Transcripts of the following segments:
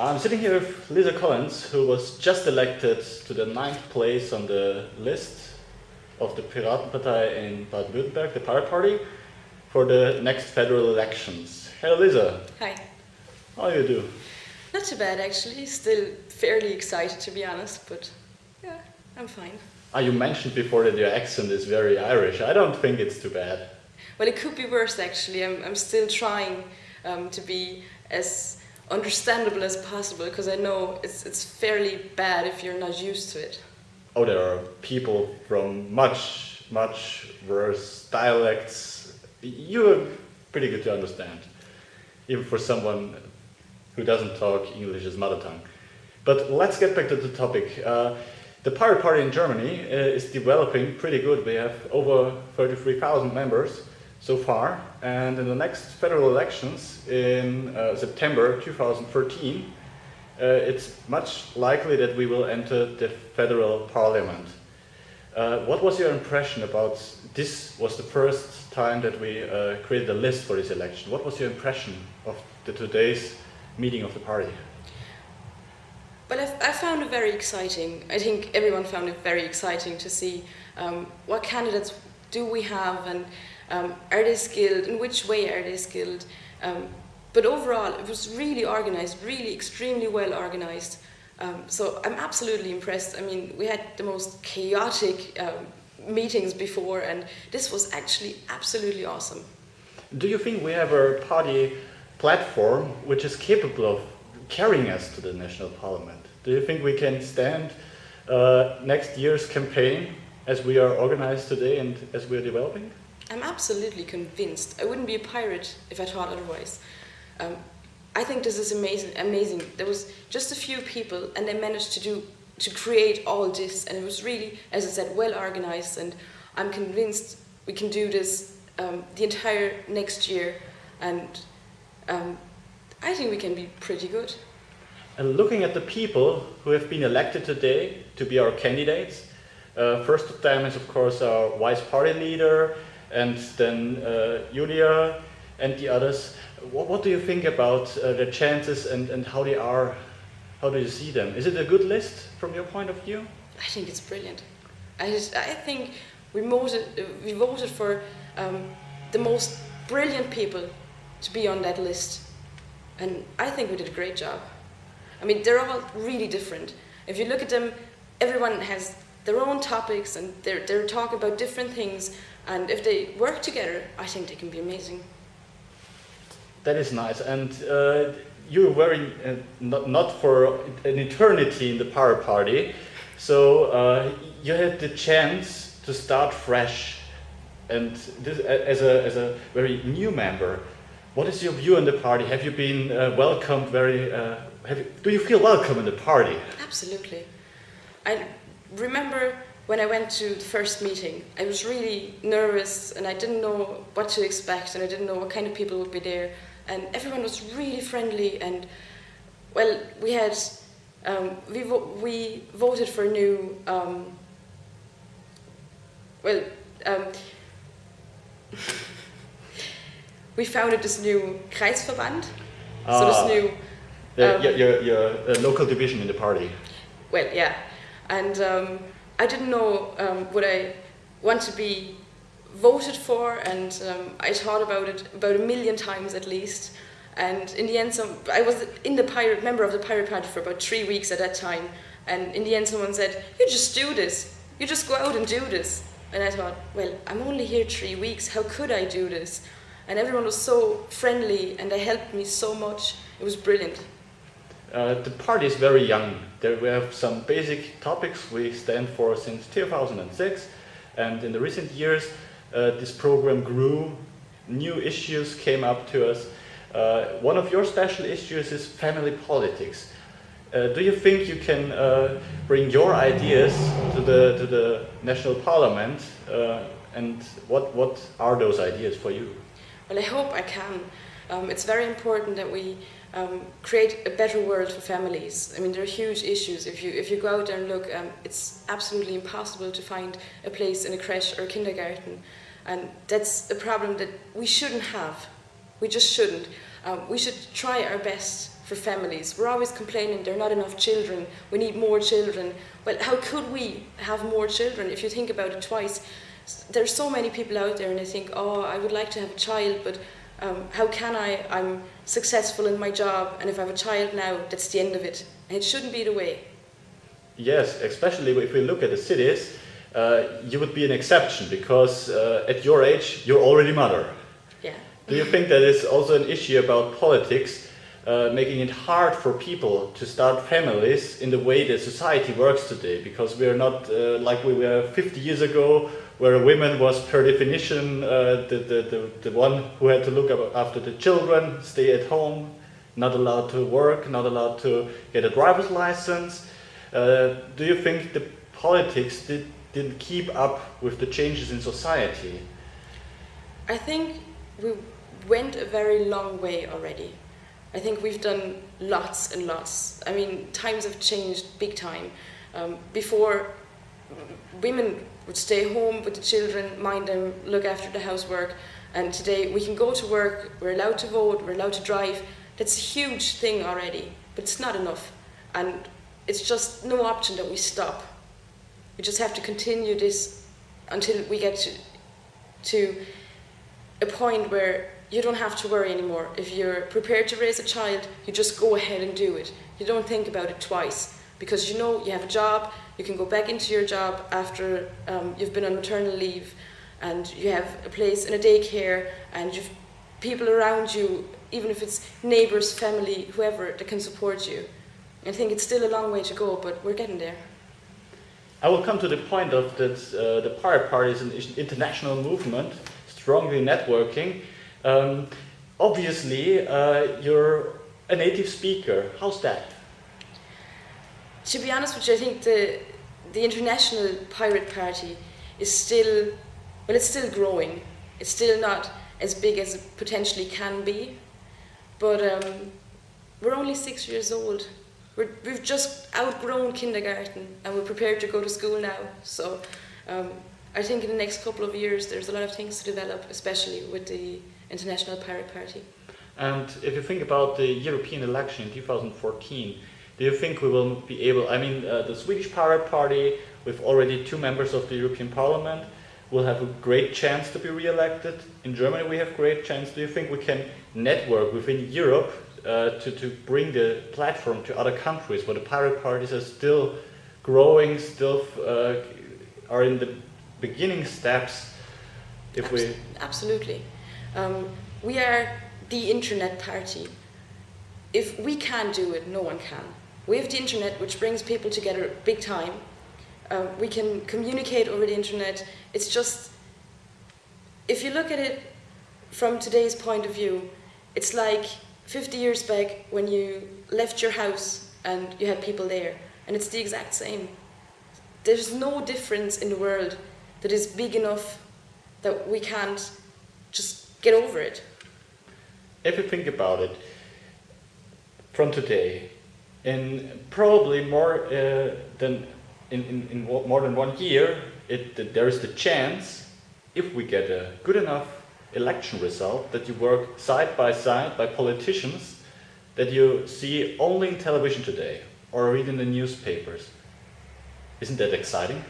I'm sitting here with Lisa Collins, who was just elected to the ninth place on the list of the Piratenpartei in Baden-Württemberg, the Pirate Party, for the next federal elections. Hello, Lisa. Hi. How you do? Not too bad, actually. Still fairly excited, to be honest, but yeah, I'm fine. Ah, you mentioned before that your accent is very Irish. I don't think it's too bad. Well, it could be worse, actually. I'm, I'm still trying um, to be as understandable as possible because I know it's, it's fairly bad if you're not used to it. Oh, there are people from much, much worse dialects. You're pretty good to understand, even for someone who doesn't talk English as mother tongue. But let's get back to the topic. Uh, the Pirate Party in Germany uh, is developing pretty good. We have over 33,000 members so far. And in the next federal elections in uh, September 2013, uh, it's much likely that we will enter the federal parliament. Uh, what was your impression about this was the first time that we uh, created a list for this election. What was your impression of the today's meeting of the party? Well, I, I found it very exciting. I think everyone found it very exciting to see um, what candidates do we have and um, are they skilled? In which way are they skilled? Um, but overall, it was really organized, really extremely well organized. Um, so I'm absolutely impressed. I mean, we had the most chaotic um, meetings before, and this was actually absolutely awesome. Do you think we have a party platform which is capable of carrying us to the national parliament? Do you think we can stand uh, next year's campaign as we are organized today and as we are developing? I'm absolutely convinced. I wouldn't be a pirate if I thought otherwise. Um, I think this is amazing. Amazing. There was just a few people, and they managed to do to create all this, and it was really, as I said, well organized. And I'm convinced we can do this um, the entire next year, and um, I think we can be pretty good. And looking at the people who have been elected today to be our candidates, uh, first of them is of course our vice party leader, and then uh, Julia and the others. What, what do you think about uh, the chances and, and how they are, how do you see them? Is it a good list from your point of view? I think it's brilliant. I, just, I think we voted, we voted for um, the most brilliant people to be on that list. And I think we did a great job. I mean, they're all really different. If you look at them, everyone has their own topics and they're, they're talking about different things and if they work together, I think they can be amazing. That is nice. And uh, you're in, uh, not, not for an eternity in the Pirate Party, so uh, you had the chance to start fresh and this, as, a, as a very new member. What is your view on the party? Have you been uh, welcomed very, uh, you, do you feel welcome in the party? Absolutely. I remember when I went to the first meeting, I was really nervous and I didn't know what to expect and I didn't know what kind of people would be there. And everyone was really friendly and, well, we had, um, we, vo we voted for a new, um, well, um, we founded this new Kreisverband, ah, so this ah. new... Um, your, your, your uh, local division in the party. Well, yeah. And um, I didn't know um, what I want to be voted for, and um, I thought about it about a million times at least. And in the end, some, I was in the pirate member of the pirate party for about three weeks at that time. And in the end, someone said, "You just do this. You just go out and do this." And I thought, well, I'm only here three weeks. How could I do this? And everyone was so friendly, and they helped me so much. It was brilliant. Uh, the party is very young. There we have some basic topics we stand for since 2006 and in the recent years uh, this program grew, new issues came up to us. Uh, one of your special issues is family politics. Uh, do you think you can uh, bring your ideas to the, to the national parliament and what, what are those ideas for you? Well, I hope I can. Um, it's very important that we um, create a better world for families. I mean, there are huge issues. If you, if you go out there and look, um, it's absolutely impossible to find a place in a creche or a kindergarten. And that's a problem that we shouldn't have. We just shouldn't. Um, we should try our best for families. We're always complaining there are not enough children, we need more children. Well, how could we have more children if you think about it twice? There's so many people out there and they think, oh, I would like to have a child, but um, how can I? I'm successful in my job, and if I have a child now, that's the end of it. And it shouldn't be the way. Yes, especially if we look at the cities, uh, you would be an exception because uh, at your age, you're already mother. Yeah. Do you think that is also an issue about politics, uh, making it hard for people to start families in the way that society works today? Because we are not uh, like we were 50 years ago, where a woman was per definition uh, the, the, the, the one who had to look after the children, stay at home, not allowed to work, not allowed to get a driver's license. Uh, do you think the politics did, didn't keep up with the changes in society? I think we went a very long way already. I think we've done lots and lots. I mean, times have changed big time. Um, before, women would stay home with the children, mind them, look after the housework. And today we can go to work, we're allowed to vote, we're allowed to drive. That's a huge thing already, but it's not enough. And it's just no option that we stop. We just have to continue this until we get to, to a point where you don't have to worry anymore. If you're prepared to raise a child, you just go ahead and do it. You don't think about it twice because you know you have a job, you can go back into your job after um, you've been on maternal leave, and you have a place in a daycare, and you've people around you, even if it's neighbours, family, whoever, that can support you. I think it's still a long way to go, but we're getting there. I will come to the point of that uh, the Pirate Party is an international movement, strongly networking. Um, obviously, uh, you're a native speaker. How's that? To be honest you, I think the the international pirate party is still well, it's still growing. It's still not as big as it potentially can be, but um, we're only six years old. We're, we've just outgrown kindergarten and we're prepared to go to school now. So um, I think in the next couple of years there's a lot of things to develop, especially with the International Pirate Party. And if you think about the European election in 2014, do you think we will be able, I mean, uh, the Swedish Pirate Party, with already two members of the European Parliament, will have a great chance to be re-elected. In Germany we have great chance. Do you think we can network within Europe uh, to, to bring the platform to other countries where the pirate parties are still growing, still uh, are in the beginning steps? If Abs we Absolutely. Um, we are the internet party. If we can do it, no one can. We have the internet, which brings people together big time. Uh, we can communicate over the internet. It's just, if you look at it from today's point of view, it's like 50 years back when you left your house and you had people there, and it's the exact same. There's no difference in the world that is big enough that we can't just get over it. If you think about it, from today, in probably more uh, than in, in, in, more than one year, it, there is the chance, if we get a good enough election result, that you work side by side by politicians that you see only in television today or read in the newspapers. Isn't that exciting?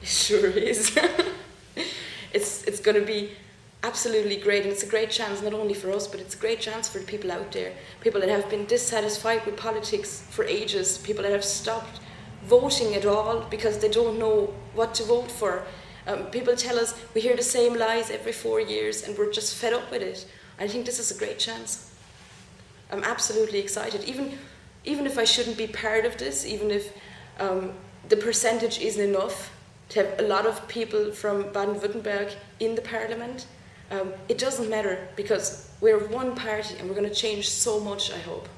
It sure is. it's it's going to be absolutely great and it's a great chance not only for us but it's a great chance for the people out there. People that have been dissatisfied with politics for ages. People that have stopped voting at all because they don't know what to vote for. Um, people tell us we hear the same lies every four years and we're just fed up with it. I think this is a great chance. I'm absolutely excited. Even even if i shouldn't be part of this even if um, the percentage isn't enough to have a lot of people from baden-württemberg in the parliament um, it doesn't matter because we're one party and we're going to change so much, I hope.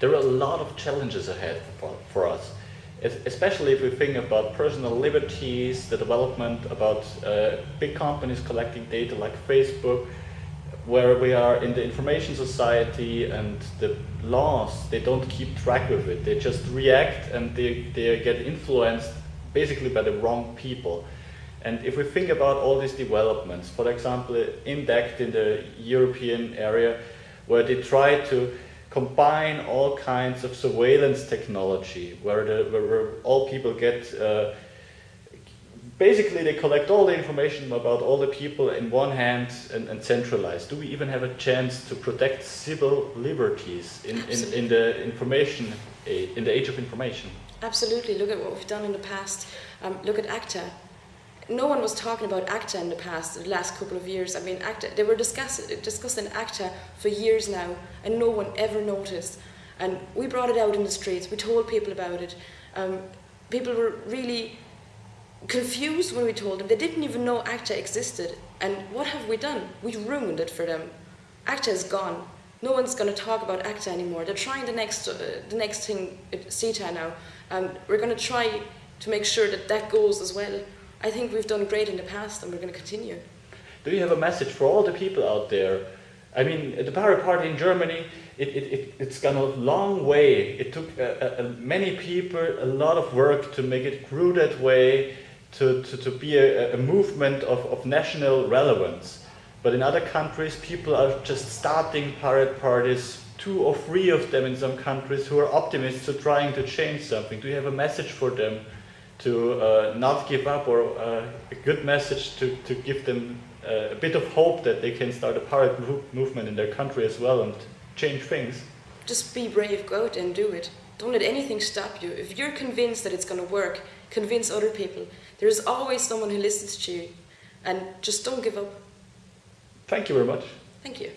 There are a lot of challenges ahead for, for us, especially if we think about personal liberties, the development about uh, big companies collecting data like Facebook, where we are in the information society and the laws, they don't keep track with it. They just react and they, they get influenced basically by the wrong people. And if we think about all these developments, for example, INDECT in the European area, where they try to combine all kinds of surveillance technology, where, the, where, where all people get, uh, basically they collect all the information about all the people in one hand and, and centralize. Do we even have a chance to protect civil liberties in, in, in the information, in the age of information? Absolutely. Look at what we've done in the past. Um, look at ACTA. No one was talking about ACTA in the past, the last couple of years. I mean, ACTA, they were discuss, discussing ACTA for years now, and no one ever noticed. And we brought it out in the streets, we told people about it. Um, people were really confused when we told them. They didn't even know ACTA existed. And what have we done? We ruined it for them. ACTA is gone. No one's going to talk about ACTA anymore. They're trying the next, uh, the next thing, CETA now. Um, we're going to try to make sure that that goes as well. I think we've done great in the past and we're going to continue. Do you have a message for all the people out there? I mean, the Pirate Party in Germany, it, it, it, it's gone a long way. It took uh, uh, many people a lot of work to make it grew that way, to, to, to be a, a movement of, of national relevance. But in other countries, people are just starting pirate parties two or three of them in some countries who are optimists who are trying to change something. Do you have a message for them to uh, not give up or uh, a good message to, to give them uh, a bit of hope that they can start a pirate movement in their country as well and change things? Just be brave, go out and do it. Don't let anything stop you. If you're convinced that it's going to work, convince other people. There is always someone who listens to you. And just don't give up. Thank you very much. Thank you.